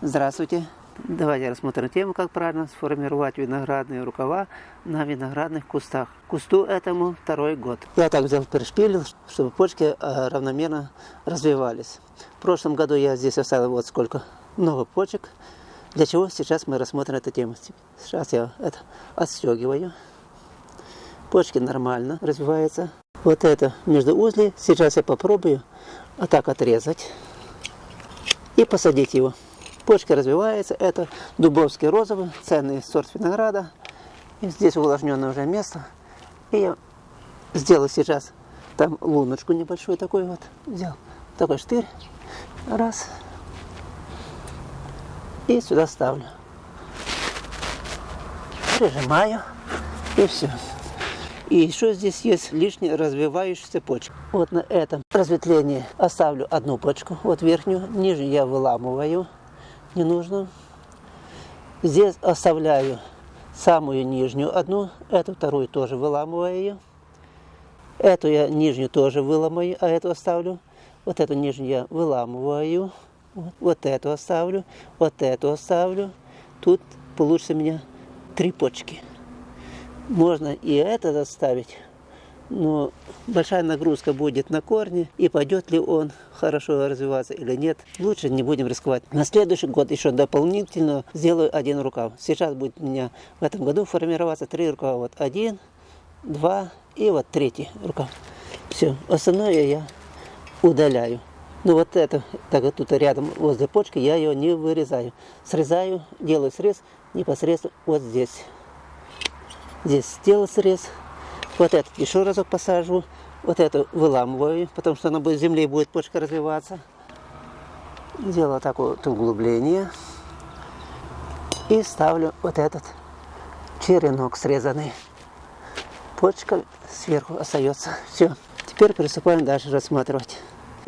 Здравствуйте! Давайте рассмотрим тему, как правильно сформировать виноградные рукава на виноградных кустах. Кусту этому второй год. Я так взял, перешпилил, чтобы почки э, равномерно развивались. В прошлом году я здесь оставил вот сколько, много почек. Для чего сейчас мы рассмотрим эту тему. Сейчас я это отстегиваю. Почки нормально развиваются. Вот это между узли. Сейчас я попробую вот так отрезать и посадить его. Почка развивается. Это дубовский розовый, ценный сорт винограда. И здесь увлажненное уже место. И я сделаю сейчас там луночку небольшую такой вот. Взял такой штырь. Раз. И сюда ставлю. Прижимаю. И все. И еще здесь есть лишние развивающиеся почки. Вот на этом разветвлении оставлю одну почку, вот верхнюю, нижнюю я выламываю не нужно. Здесь оставляю самую нижнюю одну, эту вторую тоже выламываю ее. Эту я нижнюю тоже выломаю, а эту оставлю. Вот эту нижнюю я выламываю. Вот, вот эту оставлю, вот эту оставлю. Тут получится у меня три почки. Можно и этот оставить но большая нагрузка будет на корни, и пойдет ли он хорошо развиваться или нет, лучше не будем рисковать. На следующий год еще дополнительно сделаю один рукав. Сейчас будет у меня в этом году формироваться три рукава. Вот один, два и вот третий рукав. Все, остальное я удаляю. Ну вот это, так вот тут рядом возле почки, я ее не вырезаю. Срезаю, делаю срез непосредственно вот здесь. Здесь сделал срез, вот этот еще разок посажу. Вот эту выламываю, потому что она будет земле будет почка развиваться. Делаю такое вот углубление. И ставлю вот этот черенок срезанный. Почка сверху остается. Все. Теперь приступаем дальше рассматривать.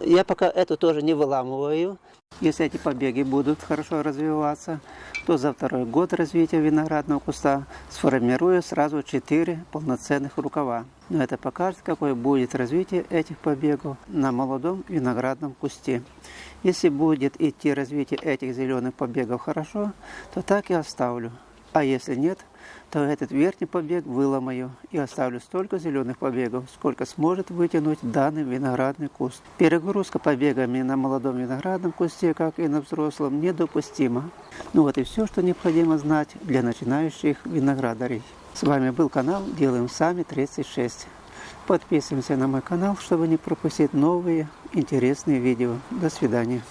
Я пока эту тоже не выламываю. Если эти побеги будут хорошо развиваться, то за второй год развития виноградного куста сформирую сразу 4 полноценных рукава. Но это покажет, какое будет развитие этих побегов на молодом виноградном кусте. Если будет идти развитие этих зеленых побегов хорошо, то так и оставлю. А если нет, то этот верхний побег выломаю и оставлю столько зеленых побегов, сколько сможет вытянуть данный виноградный куст. Перегрузка побегами на молодом виноградном кусте, как и на взрослом, недопустима. Ну вот и все, что необходимо знать для начинающих виноградарей. С вами был канал Делаем Сами 36. Подписываемся на мой канал, чтобы не пропустить новые интересные видео. До свидания.